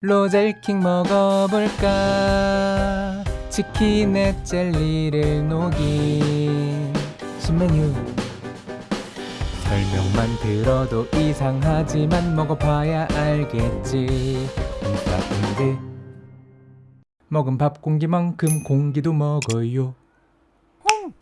로젤킹 먹어볼까? 치킨에 젤리를 녹인 신메뉴. 설명만 들어도 이상하지만 먹어봐야 알겠지. 인사인데 먹은 밥 공기만큼 공기도 먹어요.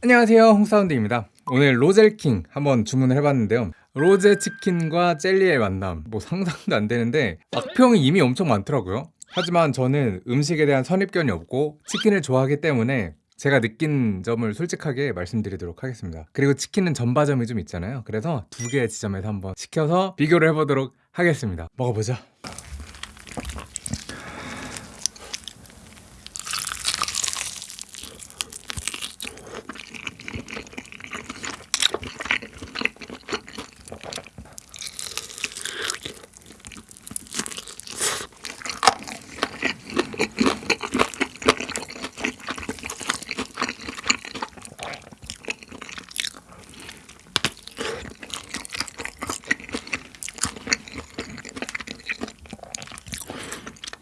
안녕하세요. 홍사운드입니다. 오늘 로젤킹 한번 주문을 해봤는데요 로제 치킨과 젤리의 만남. 뭐 상상도 안 되는데 악평이 이미 엄청 많더라고요. 하지만 저는 음식에 대한 선입견이 없고 치킨을 좋아하기 때문에 제가 느낀 점을 솔직하게 말씀드리도록 하겠습니다. 그리고 치킨은 전바점이 좀 있잖아요. 그래서 두 개의 지점에서 한번 시켜서 비교를 해보도록 하겠습니다. 먹어보자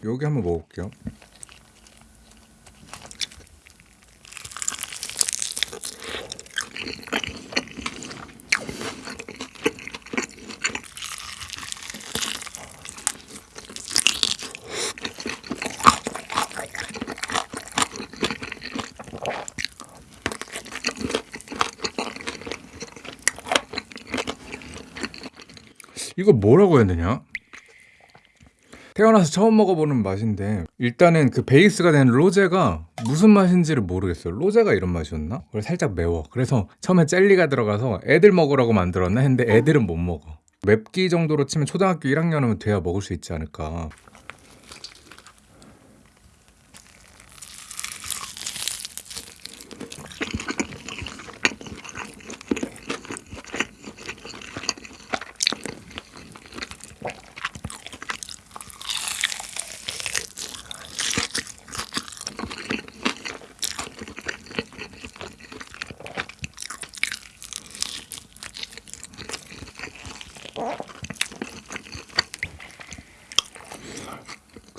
여기 한번 먹어볼게요 이거 뭐라고 해야 되냐? 태어나서 처음 먹어보는 맛인데 일단은 그 베이스가 된 로제가 무슨 맛인지를 모르겠어요. 로제가 이런 맛이었나? 살짝 매워. 그래서 처음에 젤리가 들어가서 애들 먹으라고 만들었나 했는데 애들은 못 먹어. 맵기 정도로 치면 초등학교 1학년이면 돼야 먹을 수 있지 않을까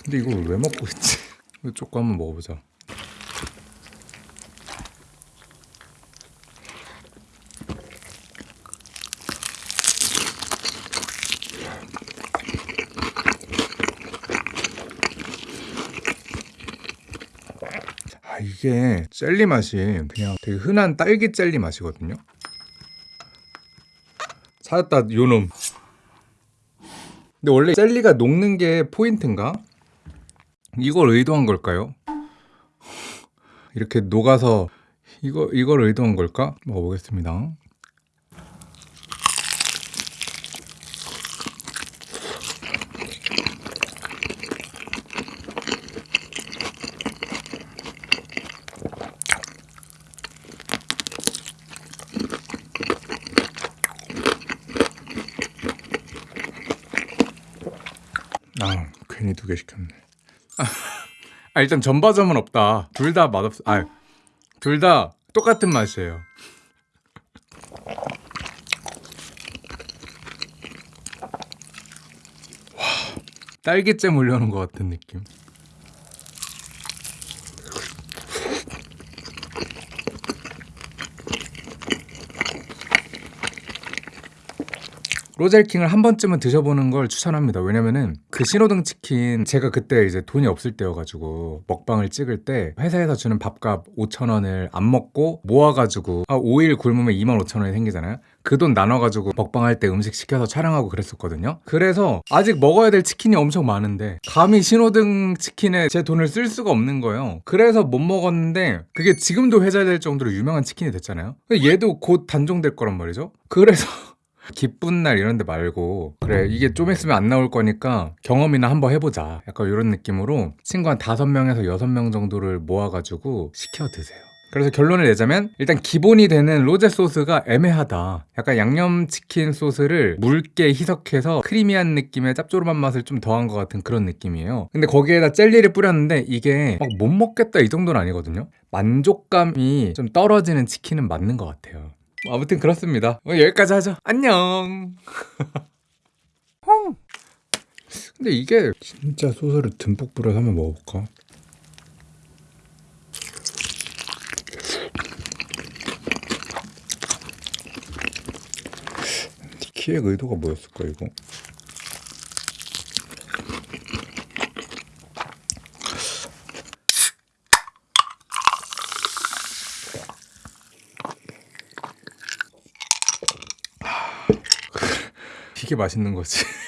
근데 이걸 왜 먹고 있지? 조금 한번 먹어보자 아 이게 젤리 맛이 그냥 되게 흔한 딸기 젤리 맛이거든요 찾았다 요놈 근데 원래 젤리가 녹는 게 포인트인가? 이걸 의도한 걸까요? 이렇게 녹아서 이거 이걸 의도한 걸까? 먹어보겠습니다. 아 괜히 두 개 시켰네. 아 일단 전바점은 없다. 둘 다 맛없. 아둘 다 똑같은 맛이에요. 와 딸기잼 올려놓은 것 같은 느낌. 로젤킹을 한 번쯤은 드셔보는 걸 추천합니다. 왜냐면은 그 신호등 치킨 제가 그때 이제 돈이 없을 때여가지고 먹방을 찍을 때 회사에서 주는 밥값 5천원을 안 먹고 모아가지고 아 5일 굶으면 2만 5천원이 생기잖아요. 그 돈 나눠가지고 먹방할 때 음식 시켜서 촬영하고 그랬었거든요. 그래서 아직 먹어야 될 치킨이 엄청 많은데 감히 신호등 치킨에 제 돈을 쓸 수가 없는 거예요. 그래서 못 먹었는데 그게 지금도 회자될 정도로 유명한 치킨이 됐잖아요. 얘도 곧 단종될 거란 말이죠. 그래서 기쁜 날 이런 데 말고 그래 이게 좀 있으면 안 나올 거니까 경험이나 한번 해보자. 약간 이런 느낌으로 친구 한 다섯 명에서 여섯 명 정도를 모아가지고 시켜 드세요. 그래서 결론을 내자면 일단 기본이 되는 로제 소스가 애매하다. 약간 양념치킨 소스를 묽게 희석해서 크리미한 느낌의 짭조름한 맛을 좀 더한 것 같은 그런 느낌이에요. 근데 거기에다 젤리를 뿌렸는데 이게 막 못 먹겠다 이 정도는 아니거든요. 만족감이 좀 떨어지는 치킨은 맞는 것 같아요 아무튼 그렇습니다. 뭐 여기까지 하죠. 안녕. 근데 이게 진짜 소스를 듬뿍 뿌려서 한번 먹어볼까? 키의 의도가 뭐였을까 이거? 이게 맛있는 거지.